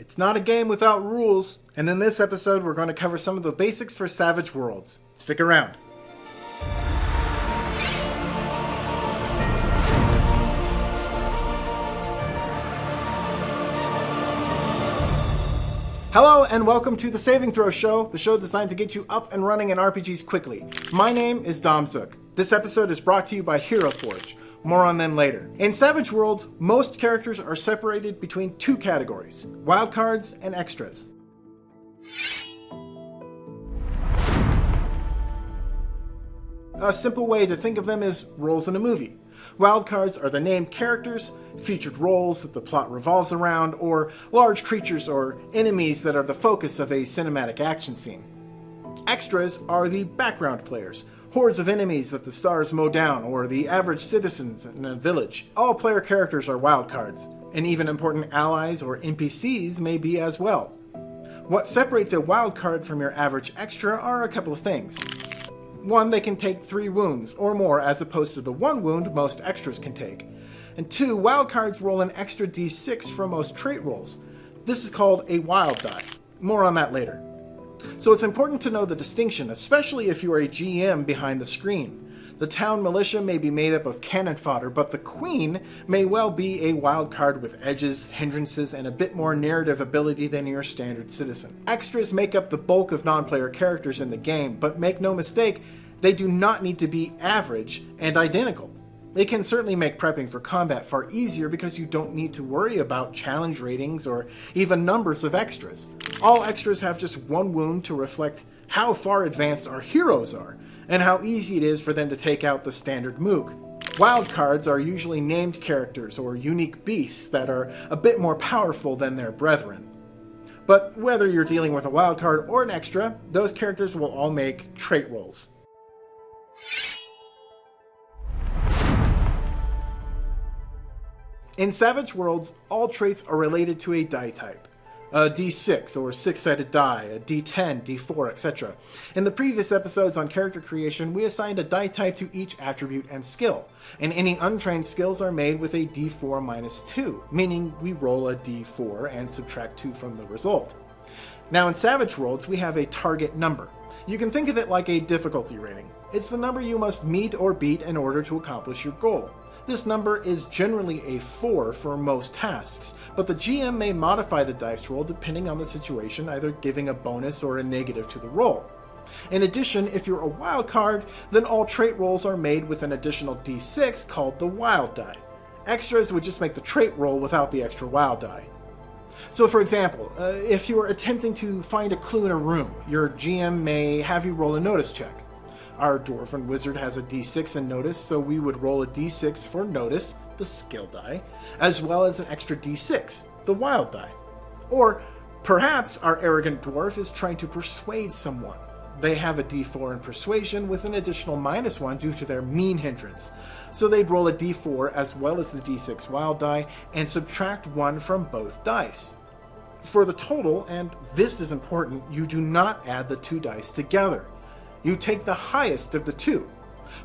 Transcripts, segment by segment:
It's not a game without rules, and in this episode we're going to cover some of the basics for Savage Worlds. Stick around. Hello and welcome to the Saving Throw Show, the show designed to get you up and running in RPGs quickly. My name is Dom Zook. This episode is brought to you by Hero Forge. More on them later. In Savage Worlds, most characters are separated between two categories, wildcards and extras. A simple way to think of them is roles in a movie. Wildcards are the named characters, featured roles that the plot revolves around, or large creatures or enemies that are the focus of a cinematic action scene. Extras are the background players, hordes of enemies that the stars mow down, or the average citizens in a village. All player characters are wildcards, and even important allies or NPCs may be as well. What separates a wildcard from your average extra are a couple of things. One, they can take three wounds, or more, as opposed to the one wound most extras can take. And two, wildcards roll an extra d6 for most trait rolls. This is called a wild die. More on that later. So it's important to know the distinction, especially if you are a GM behind the screen. The town militia may be made up of cannon fodder, but the queen may well be a wild card with edges, hindrances, and a bit more narrative ability than your standard citizen. Extras make up the bulk of non-player characters in the game, but make no mistake, they do not need to be average and identical. They can certainly make prepping for combat far easier because you don't need to worry about challenge ratings or even numbers of extras. All extras have just one wound to reflect how far advanced our heroes are, and how easy it is for them to take out the standard mook. Wildcards are usually named characters or unique beasts that are a bit more powerful than their brethren. But whether you're dealing with a wildcard or an extra, those characters will all make trait rolls. In Savage Worlds, all traits are related to a die type. A d6 or six-sided die, a d10, d4, etc. In the previous episodes on character creation, we assigned a die type to each attribute and skill, and any untrained skills are made with a d4 minus 2, meaning we roll a d4 and subtract 2 from the result. Now in Savage Worlds, we have a target number. You can think of it like a difficulty rating. It's the number you must meet or beat in order to accomplish your goal. This number is generally a 4 for most tasks, but the GM may modify the dice roll depending on the situation, either giving a bonus or a negative to the roll. In addition, if you're a wild card, then all trait rolls are made with an additional d6 called the wild die. Extras would just make the trait roll without the extra wild die. So for example, uh, if you are attempting to find a clue in a room, your GM may have you roll a notice check. Our Dwarven Wizard has a d6 in Notice, so we would roll a d6 for Notice, the skill die, as well as an extra d6, the wild die. Or perhaps our Arrogant Dwarf is trying to persuade someone. They have a d4 in Persuasion with an additional minus 1 due to their mean hindrance. So they'd roll a d4 as well as the d6 wild die and subtract 1 from both dice. For the total, and this is important, you do not add the two dice together you take the highest of the two.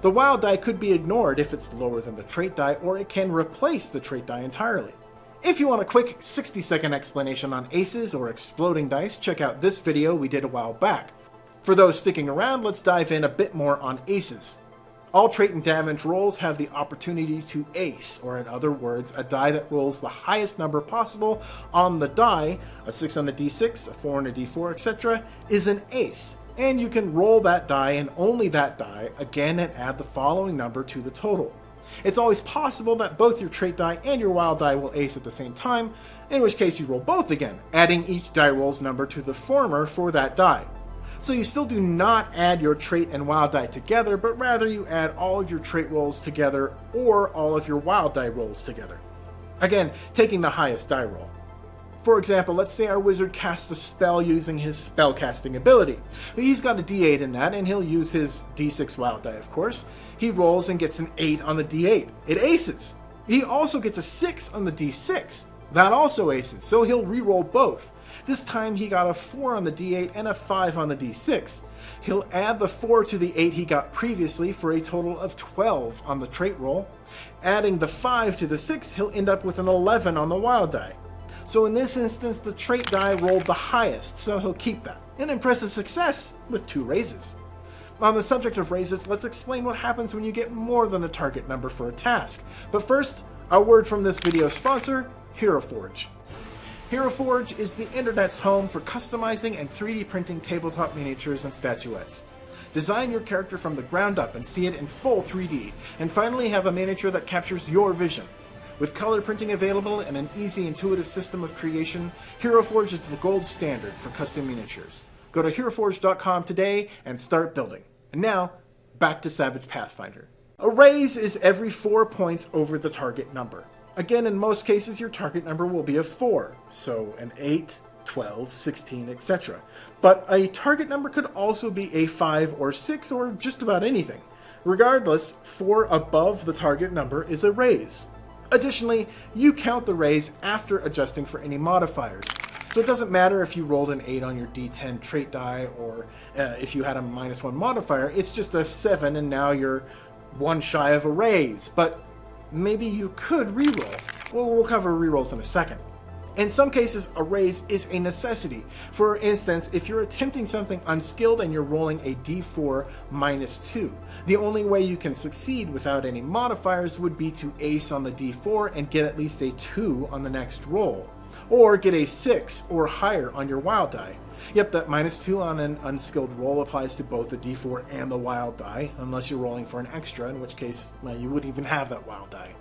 The wild die could be ignored if it's lower than the trait die, or it can replace the trait die entirely. If you want a quick 60 second explanation on aces or exploding dice, check out this video we did a while back. For those sticking around, let's dive in a bit more on aces. All trait and damage rolls have the opportunity to ace, or in other words, a die that rolls the highest number possible on the die, a 6 on a d6, a 4 on a d4, etc., is an ace and you can roll that die and only that die again and add the following number to the total. It's always possible that both your trait die and your wild die will ace at the same time, in which case you roll both again, adding each die roll's number to the former for that die. So you still do not add your trait and wild die together, but rather you add all of your trait rolls together or all of your wild die rolls together. Again, taking the highest die roll. For example, let's say our wizard casts a spell using his spellcasting ability. He's got a d8 in that, and he'll use his d6 wild die, of course. He rolls and gets an 8 on the d8. It aces. He also gets a 6 on the d6. That also aces, so he'll re-roll both. This time he got a 4 on the d8 and a 5 on the d6. He'll add the 4 to the 8 he got previously for a total of 12 on the trait roll. Adding the 5 to the 6, he'll end up with an 11 on the wild die. So in this instance, the trait die rolled the highest, so he'll keep that. An impressive success with two raises. On the subject of raises, let's explain what happens when you get more than the target number for a task. But first, a word from this video sponsor, Hero Forge. Hero Forge is the internet's home for customizing and 3D printing tabletop miniatures and statuettes. Design your character from the ground up and see it in full 3D, and finally have a miniature that captures your vision. With color printing available and an easy intuitive system of creation, Hero Forge is the gold standard for custom miniatures. Go to HeroForge.com today and start building. And now, back to Savage Pathfinder. A raise is every 4 points over the target number. Again, in most cases, your target number will be a 4, so an 8, 12, 16, etc. But a target number could also be a 5 or 6 or just about anything. Regardless, 4 above the target number is a raise. Additionally, you count the raise after adjusting for any modifiers. So it doesn't matter if you rolled an 8 on your d10 trait die or uh, if you had a minus 1 modifier, it's just a 7 and now you're one shy of a raise. But maybe you could reroll. Well, we'll cover rerolls in a second. In some cases, a raise is a necessity. For instance, if you're attempting something unskilled and you're rolling a d4 minus 2, the only way you can succeed without any modifiers would be to ace on the d4 and get at least a 2 on the next roll, or get a 6 or higher on your wild die. Yep, that minus 2 on an unskilled roll applies to both the d4 and the wild die, unless you're rolling for an extra, in which case well, you wouldn't even have that wild die.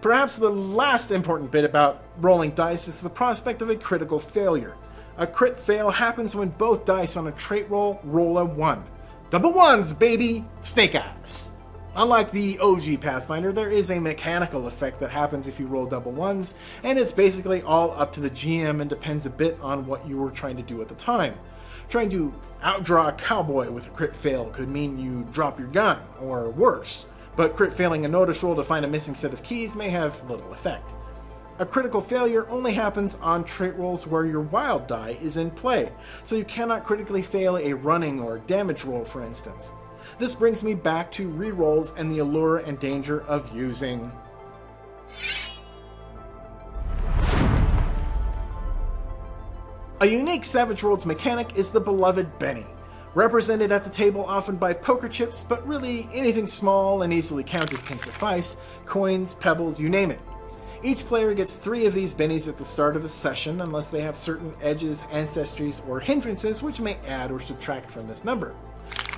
Perhaps the last important bit about rolling dice is the prospect of a critical failure. A crit fail happens when both dice on a trait roll roll a 1. Double ones, baby! Snake eyes! Unlike the OG Pathfinder, there is a mechanical effect that happens if you roll double ones, and it's basically all up to the GM and depends a bit on what you were trying to do at the time. Trying to outdraw a cowboy with a crit fail could mean you drop your gun, or worse but crit failing a notice roll to find a missing set of keys may have little effect. A critical failure only happens on trait rolls where your wild die is in play, so you cannot critically fail a running or damage roll for instance. This brings me back to rerolls and the allure and danger of using A unique Savage Worlds mechanic is the beloved Benny represented at the table often by poker chips, but really anything small and easily counted can suffice, coins, pebbles, you name it. Each player gets three of these bennies at the start of a session unless they have certain edges, ancestries, or hindrances which may add or subtract from this number.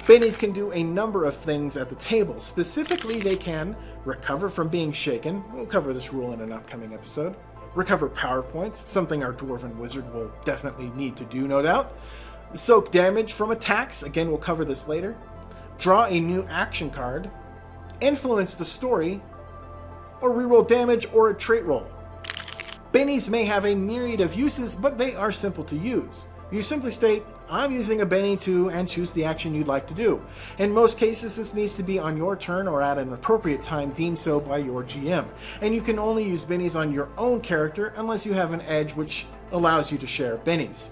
Bennies can do a number of things at the table. Specifically, they can recover from being shaken, we'll cover this rule in an upcoming episode, recover power points, something our Dwarven Wizard will definitely need to do no doubt, Soak damage from attacks, again we'll cover this later. Draw a new action card. Influence the story. Or reroll damage or a trait roll. Bennies may have a myriad of uses, but they are simple to use. You simply state, I'm using a Benny to, and choose the action you'd like to do. In most cases, this needs to be on your turn or at an appropriate time deemed so by your GM. And you can only use Bennies on your own character unless you have an edge which allows you to share Bennies.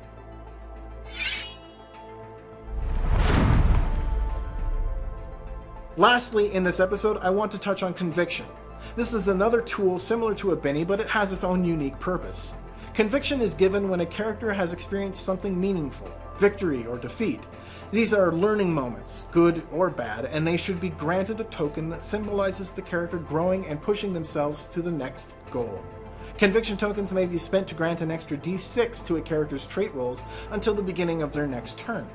Lastly, in this episode, I want to touch on conviction. This is another tool similar to a Benny, but it has its own unique purpose. Conviction is given when a character has experienced something meaningful, victory or defeat. These are learning moments, good or bad, and they should be granted a token that symbolizes the character growing and pushing themselves to the next goal. Conviction tokens may be spent to grant an extra d6 to a character's trait rolls until the beginning of their next turn.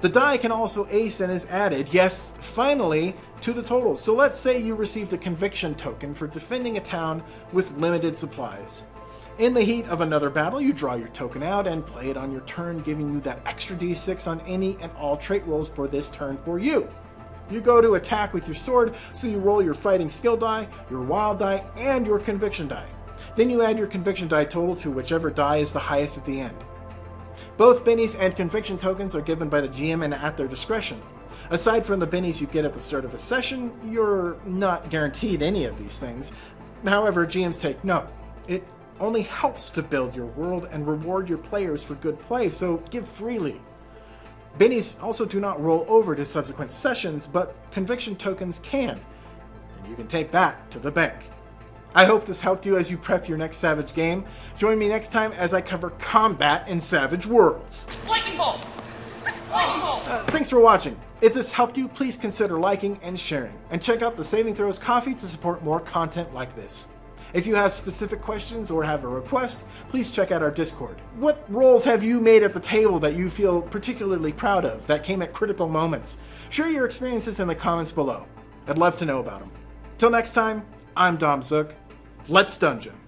The die can also ace and is added, yes, finally, to the total. So let's say you received a conviction token for defending a town with limited supplies. In the heat of another battle, you draw your token out and play it on your turn, giving you that extra d6 on any and all trait rolls for this turn for you. You go to attack with your sword, so you roll your fighting skill die, your wild die, and your conviction die. Then you add your conviction die total to whichever die is the highest at the end. Both bennies and conviction tokens are given by the GM and at their discretion. Aside from the bennies you get at the start of a session, you're not guaranteed any of these things. However, GMs take note. It only helps to build your world and reward your players for good play, so give freely. Bennies also do not roll over to subsequent sessions, but conviction tokens can, and you can take that to the bank. I hope this helped you as you prep your next Savage game. Join me next time as I cover combat in Savage Worlds. Lightning bolt! Lightning bolt! Uh, thanks for watching. If this helped you, please consider liking and sharing. And check out the Saving Throws Ko-fi to support more content like this. If you have specific questions or have a request, please check out our Discord. What rolls have you made at the table that you feel particularly proud of, that came at critical moments? Share your experiences in the comments below. I'd love to know about them. Till next time, I'm Dom Zook. Let's dungeon.